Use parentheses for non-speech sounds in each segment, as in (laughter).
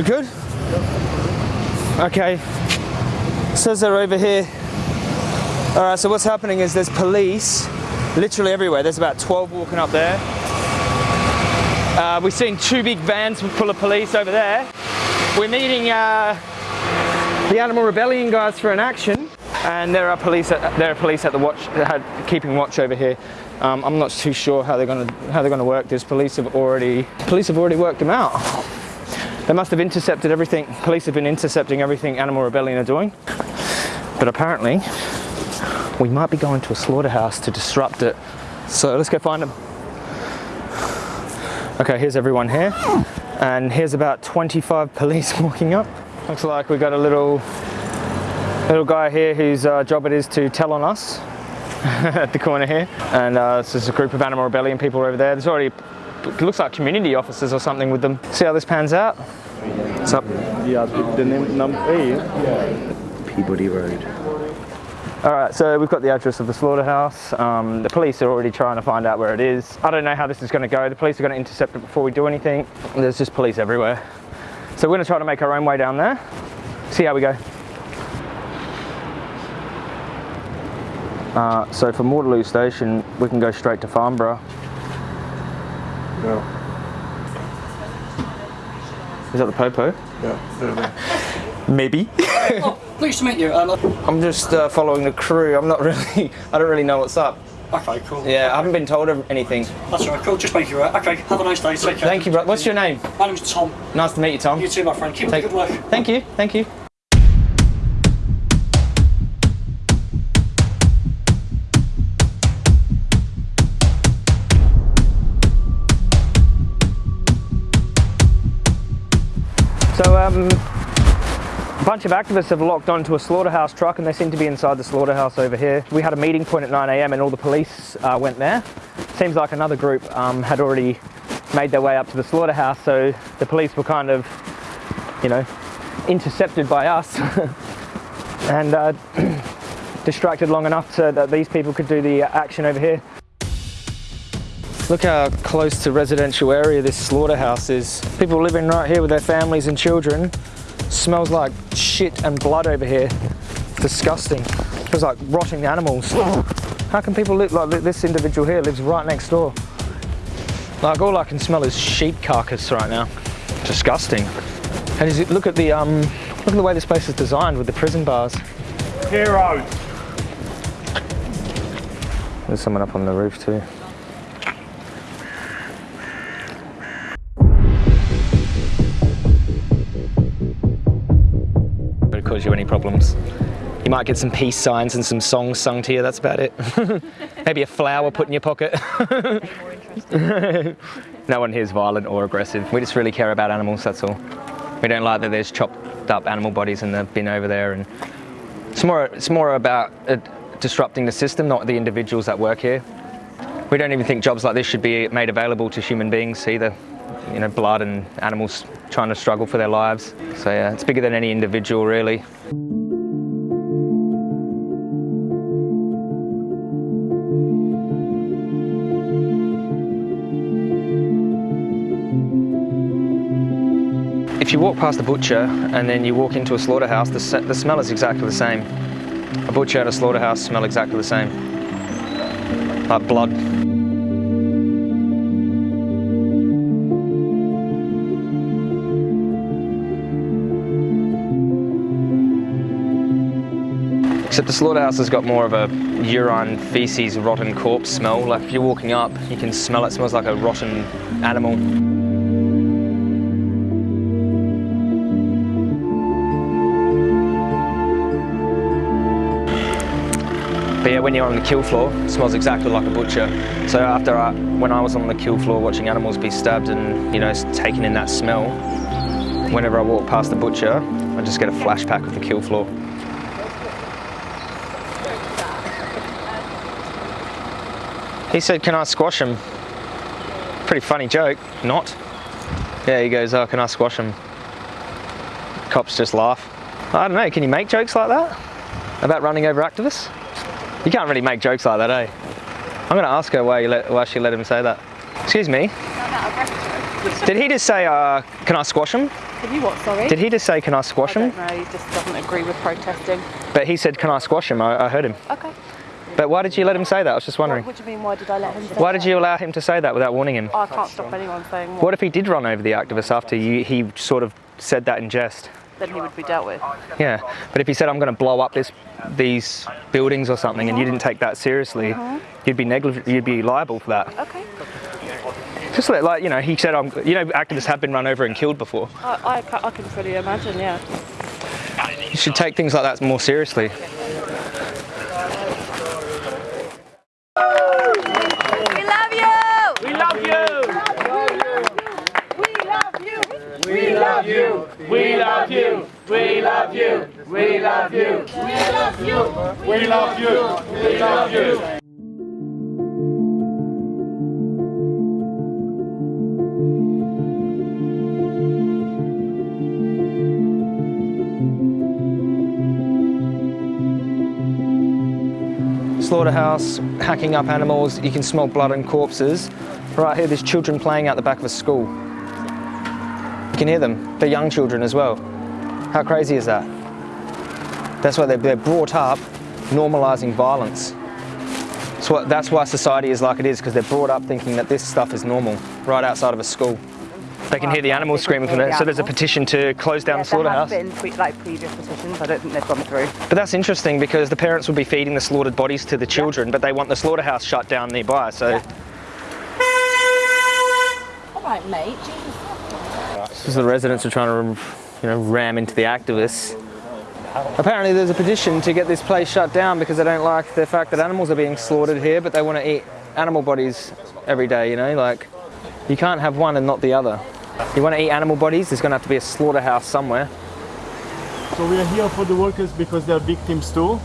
We good? Okay. Says they're over here. All right, so what's happening is there's police literally everywhere. There's about 12 walking up there. Uh, we've seen two big vans full of police over there. We're meeting uh, the Animal Rebellion guys for an action, and there are police. At, there are police at the watch, keeping watch over here. Um, I'm not too sure how they're going to how they're to work this. Police have already police have already worked them out. They must have intercepted everything. Police have been intercepting everything Animal Rebellion are doing. But apparently, we might be going to a slaughterhouse to disrupt it. So let's go find them. Okay, here's everyone here. And here's about 25 (laughs) police walking up. Looks like we've got a little little guy here whose uh, job it is to tell on us (laughs) at the corner here. And uh, this is a group of Animal Rebellion people over there. There's already, looks like community officers or something with them. See how this pans out? What's up? Yeah, the name, number eight. Yeah. Peabody Road. All right, so we've got the address of the slaughterhouse. Um, the police are already trying to find out where it is. I don't know how this is going to go. The police are going to intercept it before we do anything. There's just police everywhere. So we're going to try to make our own way down there. See how we go. Uh, so from Waterloo Station, we can go straight to Farnborough. Yeah. Is that the Popo? Yeah. Maybe. (laughs) oh, pleased to meet you. Um, I'm just uh, following the crew. I'm not (laughs) really, I don't really know what's up. Okay, cool. Yeah, I haven't been told anything. That's all right, cool. Just make you right. Okay, have a nice day. Take care. Thank you, bro. What's your name? My name's Tom. Nice to meet you, Tom. You too, my friend. Keep up the good work. Thank you. Thank you. Um, a bunch of activists have locked onto a slaughterhouse truck and they seem to be inside the slaughterhouse over here. We had a meeting point at 9am and all the police uh, went there. Seems like another group um, had already made their way up to the slaughterhouse so the police were kind of, you know, intercepted by us (laughs) and uh, (clears throat) distracted long enough so that these people could do the action over here. Look how close to residential area this slaughterhouse is. People living right here with their families and children. Smells like shit and blood over here. Disgusting. Feels like rotting animals. How can people live like this individual here lives right next door? Like all I can smell is sheep carcass right now. Disgusting. And look at the um, look at the way this place is designed with the prison bars. Hero. There's someone up on the roof too. Cause you any problems. You might get some peace signs and some songs sung to you, that's about it. (laughs) Maybe a flower put in your pocket. (laughs) no one here is violent or aggressive. We just really care about animals, that's all. We don't like that there's chopped up animal bodies in the bin over there. and It's more, it's more about uh, disrupting the system, not the individuals that work here. We don't even think jobs like this should be made available to human beings either. You know, blood and animals trying to struggle for their lives. So yeah, it's bigger than any individual really. If you walk past a butcher and then you walk into a slaughterhouse, the, the smell is exactly the same. A butcher and a slaughterhouse smell exactly the same. Like blood. Except the slaughterhouse has got more of a urine, feces, rotten corpse smell. Like if you're walking up, you can smell it. smells like a rotten animal. But yeah, when you're on the kill floor, it smells exactly like a butcher. So after I, when I was on the kill floor watching animals be stabbed and, you know, taking in that smell, whenever I walk past the butcher, I just get a flashback of the kill floor. He said, can I squash him? Pretty funny joke, not. Yeah, he goes, oh, can I squash him? Cops just laugh. I don't know, can you make jokes like that? About running over activists? You can't really make jokes like that, eh? I'm gonna ask her why, you let, why she let him say that. Excuse me? Did he just say, uh, can I squash him? Can you what, sorry? Did he just say, can I squash I him? don't he just doesn't agree with protesting. But he said, can I squash him? I, I heard him. Okay. But why did you let him say that? I was just wondering. What, what do you mean, why did I let him say Why that? did you allow him to say that without warning him? Oh, I can't stop anyone saying what. What if he did run over the activist after you, he sort of said that in jest? Then he would be dealt with. Yeah, but if he said I'm going to blow up this these buildings or something, and you didn't take that seriously, mm-hmm. you'd be negligent. You'd be liable for that. Okay. Just like, like you know, he said, I'm, you know, activists have been run over and killed before. I, I, I can fully imagine, yeah. You should take things like that more seriously. We love you! We love you. We love you! We love you. We love you. We love you. We love you. We love you! We love you. We love you. Slaughterhouse, hacking up animals. You can smell blood and corpses. Right here, there's children playing out the back of a school. You can hear them. They're young children as well. How crazy is that? That's why they're, brought up normalizing violence. That's, that's why society is like it is, because they're brought up thinking that this stuff is normal, right outside of a school. They can hear the animals screaming from there, so there's a petition to close down the slaughterhouse. There have been like previous petitions. I don't think they've gone through. But that's interesting because the parents will be feeding the slaughtered bodies to the children, but they want the slaughterhouse shut down nearby. So All right, mate. this is the residents are trying to, you know, ram into the activists. Apparently, there's a petition to get this place shut down because they don't like the fact that animals are being slaughtered here, but they want to eat animal bodies every day. You know, like you can't have one and not the other. You want to eat animal bodies? There's going to have to be a slaughterhouse somewhere. So we are here for the workers because they are victims too.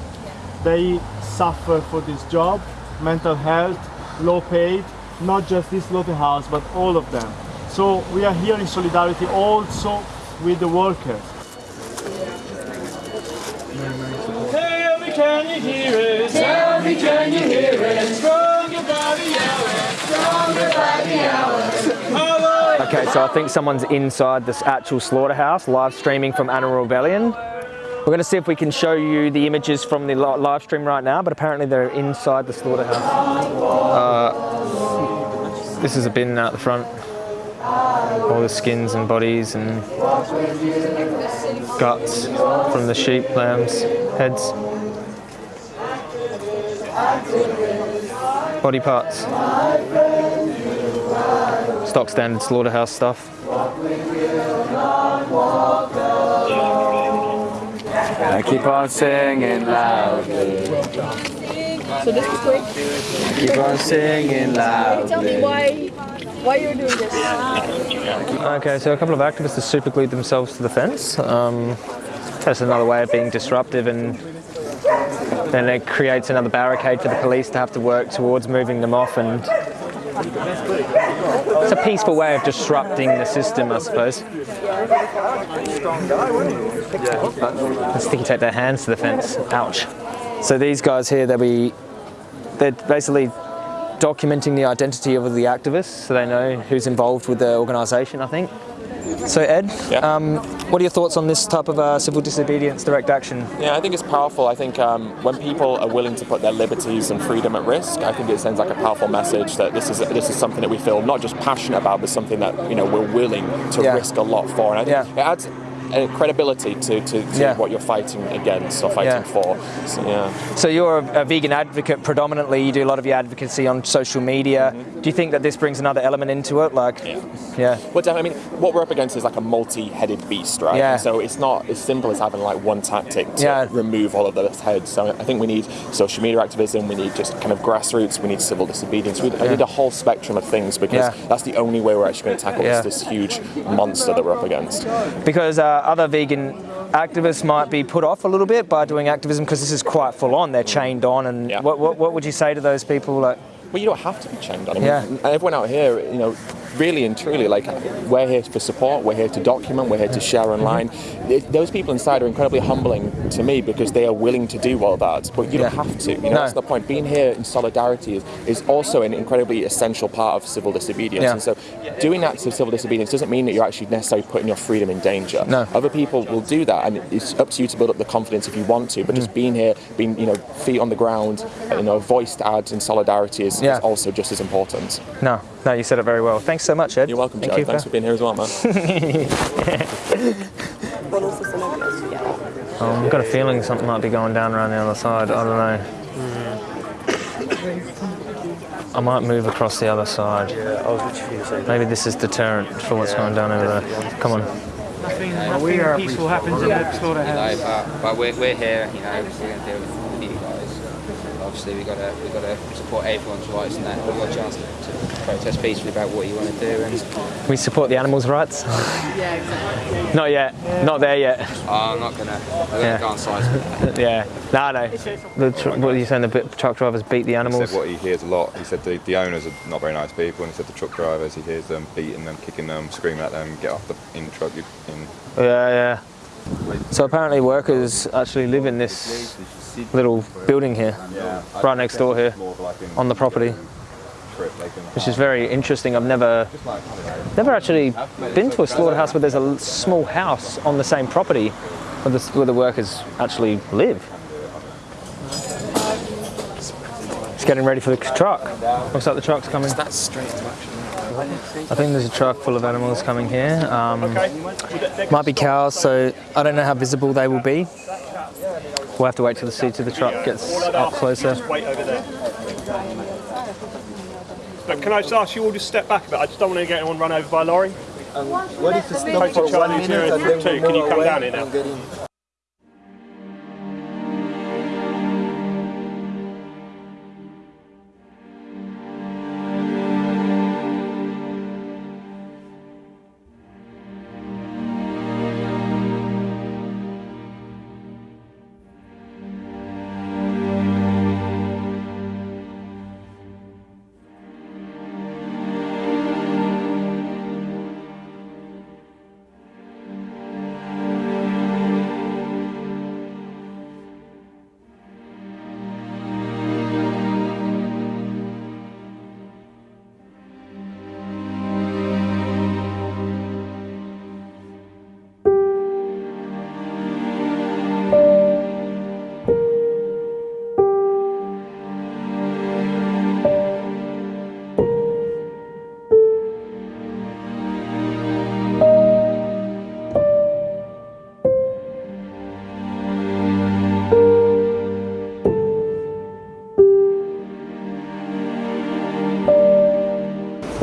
They suffer for this job, mental health, low paid, not just this slaughterhouse, but all of them. So we are here in solidarity also with the workers. Tell me, can you hear us? Tell me, can you hear us? Stronger by the hour. Stronger by the hour. Okay, so I think someone's inside this actual slaughterhouse, live streaming from Animal Rebellion. We're going to see if we can show you the images from the live stream right now, but apparently they're inside the slaughterhouse. Uh, this is a bin out the front. All the skins and bodies and guts from the sheep, lambs, heads. Body parts stock standard slaughterhouse stuff. I keep on singing loudly. So this is quick. Keep on singing loudly. Tell me why why are you're doing this. Okay, so a couple of activists have super glued themselves to the fence. Um, that's another way of being disruptive, and then it creates another barricade for the police to have to work towards moving them off. And it's a peaceful way of disrupting the system, I suppose. The sticky tape their hands to the fence. Ouch. So these guys here, they'll be they're basically documenting the identity of the activists so they know who's involved with the organisation, I think. So, Ed, Yeah. um, what are your thoughts on this type of uh, civil disobedience direct action? Yeah, I think it's powerful. I think um, when people are willing to put their liberties and freedom at risk, I think it sends like a powerful message that this is this is something that we feel not just passionate about, but something that you know we're willing to Yeah. risk a lot for. And I think Yeah. it adds uh, credibility to, to, to Yeah. what you're fighting against or fighting Yeah. for. So, yeah. So, you're a, a vegan advocate predominantly, you do a lot of your advocacy on social media. Do you think that this brings another element into it? Like, Yeah. yeah. Well, definitely. I mean, what we're up against is like a multi-headed beast, right? Yeah. So it's not as simple as having like one tactic to Yeah. remove all of those heads. So I think we need social media activism. We need just kind of grassroots. We need civil disobedience. We, need a whole spectrum of things because that's the only way we're actually going to tackle this, this huge monster that we're up against. because uh, other vegan activists might be put off a little bit by doing activism because this is quite full on. They're chained on, and Yeah. what, what, what would you say to those people? Like, Well, you don't have to be chained on. I mean, Yeah. everyone out here, you know, really and truly, like we're here for support, we're here to document, we're here to share online. It- those people inside are incredibly humbling to me because they are willing to do all that, but you don't have to. You know, No. that's the point. Being here in solidarity is, is also an incredibly essential part of civil disobedience. Yeah. And so, doing acts of civil disobedience doesn't mean that you're actually necessarily putting your freedom in danger. No. Other people will do that, and it's up to you to build up the confidence if you want to. But just Mm. being here, being you know feet on the ground, you know, voice to add in solidarity is, Yeah. is also just as important. No, no, you said it very well. Thanks so much, Ed. You're welcome, Thank Joe. you Thanks for being here as well, man. (laughs) (laughs) Oh, I've got a feeling something might be going down around the other side. I don't know. I might move across the other side. Yeah, I was literally going to say. Maybe this is deterrent for what's going down over there. Come on. we are peaceful happens in the You know, but, but we're, we're here, you know, we're going to deal with you guys. Obviously, we've got to we've got to support everyone's rights and that. We've got a chance to, to protest peacefully about what you want to do. And We support the animals' rights. (laughs) Yeah, exactly. Not yet. Not there yet. Ah, I'm not going to I'm going to Yeah. go on side. (laughs) yeah. No, no. The tr- what are you saying? The bit- truck drivers beat the animals. He animals. said what he hears a lot. He said the, the owners are not very nice people, and he said the truck drivers, he hears them beating them, kicking them, screaming at them, get off the in truck. You, in. Yeah, yeah. So apparently workers actually live in this little building here, right next door here, on the property, which is very interesting. I've never, never actually been to a slaughterhouse where there's a small house on the same property where the, where the workers actually live. It's getting ready for the truck. Looks like the truck's coming. That's straight. I think there's a truck full of animals coming here. Um, might be cows, so I don't know how visible they will be. We'll have to wait till the seat of the truck gets up closer. Wait over there. But can I just ask you all to step back a bit? I just don't want to get anyone run over by a lorry. What if it's not for one minute and then we can you come down here now?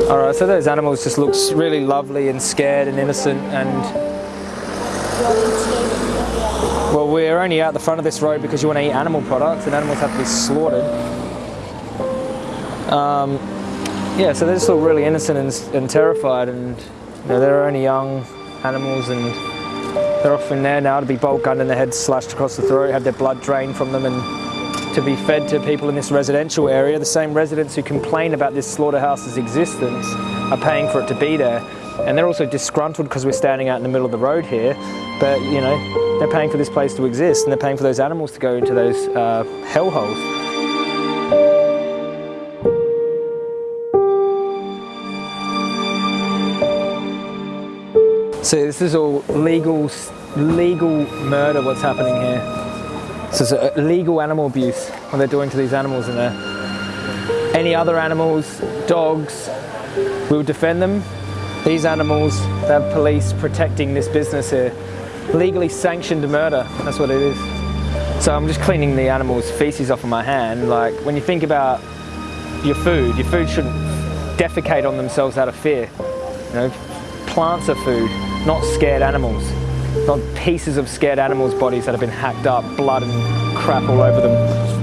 And get in? All right, so those animals just looks really lovely and scared and innocent and well, we're only out the front of this road because you want to eat animal products and animals have to be slaughtered. Um, yeah, so they just look really innocent and, and terrified and you know, they're only young animals and they're off in there now to be bolt gunned and their heads slashed across the throat, have their blood drained from them and to be fed to people in this residential area. The same residents who complain about this slaughterhouse's existence are paying for it to be there. And they're also disgruntled because we're standing out in the middle of the road here. But, you know, they're paying for this place to exist and they're paying for those animals to go into those uh, hellholes. So this is all legal, legal murder what's happening here. So it's a legal animal abuse what they're doing to these animals in there. Any other animals, dogs, we would defend them. These animals, they have police protecting this business here. Legally sanctioned murder, that's what it is. So I'm just cleaning the animal's feces off of my hand. Like when you think about your food, your food shouldn't defecate on themselves out of fear. You know, plants are food, not scared animals. Not pieces of scared animals' bodies that have been hacked up, blood and crap all over them.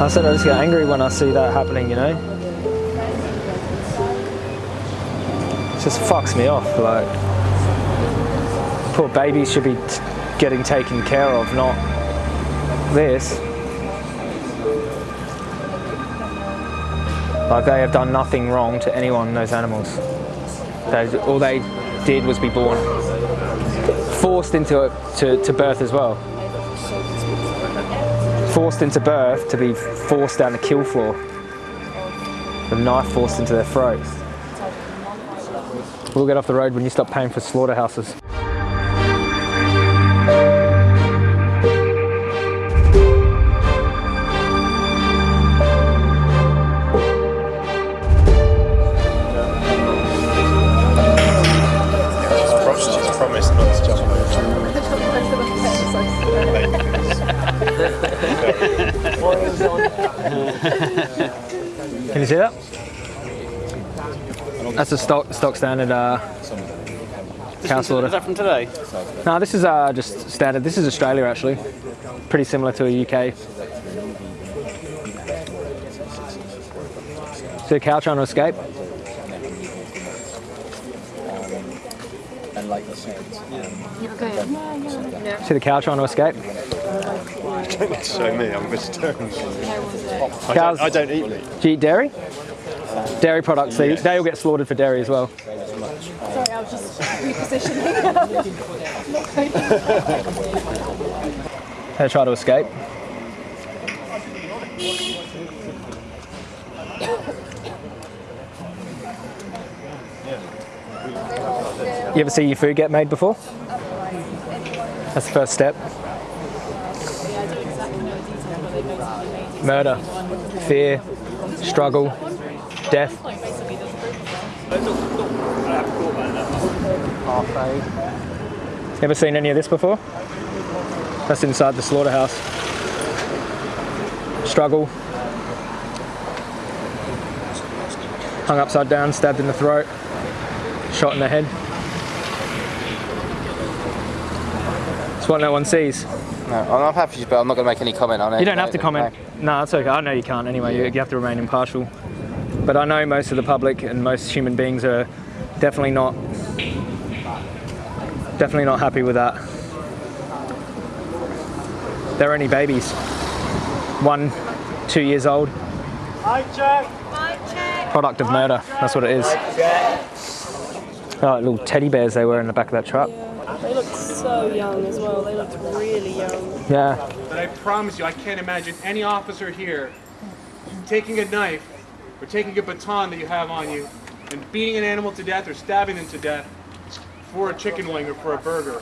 I said I just get angry when I see that happening, you know? It just fucks me off, like. Poor babies should be getting taken care of, not this. Like they have done nothing wrong to anyone, those animals. They, all they did was be born. Forced into to, to birth as well. Forced into birth to be forced down the kill floor. The knife forced into their throats. We'll get off the road when you stop paying for slaughterhouses. Can you see that? That's a stock stock standard uh, cow slaughter. Is that from today? No, this is uh, just standard. This is Australia actually. Pretty similar to a UK. See a cow trying to escape? and like the sounds. See the cow trying to escape? (laughs) Don't show me, I'm vegetarian. I don't, I don't eat meat. Do you eat dairy? Dairy products, they, they all get slaughtered for dairy as well. Sorry, I was just repositioning. (laughs) (laughs) They try to escape. You ever see your food get made before? That's the first step. Murder, fear, struggle, death. Ever seen any of this before? That's inside the slaughterhouse. Struggle. Hung upside down, stabbed in the throat, shot in the head. It's what no one sees. No, I'm happy, but I'm not going to make any comment on it. You don't have to comment. No, it's okay. I know you can't anyway. You, you have to remain impartial. But I know most of the public and most human beings are definitely not definitely not happy with that. They're only babies. One, two years old. Product of murder. That's what it is. Oh, little teddy bears they were in the back of that truck. Look so young as well. They looked really young. Yeah. But I promise you, I can't imagine any officer here taking a knife or taking a baton that you have on you and beating an animal to death or stabbing them to death for a chicken wing or for a burger.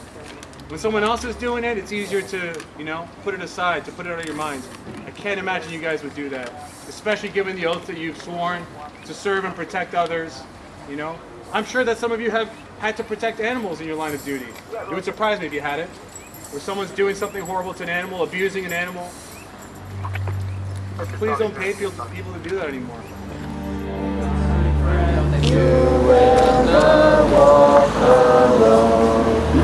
When someone else is doing it, it's easier to, you know, put it aside, to put it out of your minds. I can't imagine you guys would do that, especially given the oath that you've sworn to serve and protect others, you know. I'm sure that some of you have had to protect animals in your line of duty. It would surprise me if you had it. Where someone's doing something horrible to an animal, abusing an animal. But please don't pay people to do that anymore. You will not walk alone.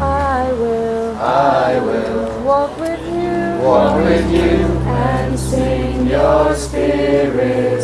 I will. I will. Walk with you. Walk with you. And sing your spirit.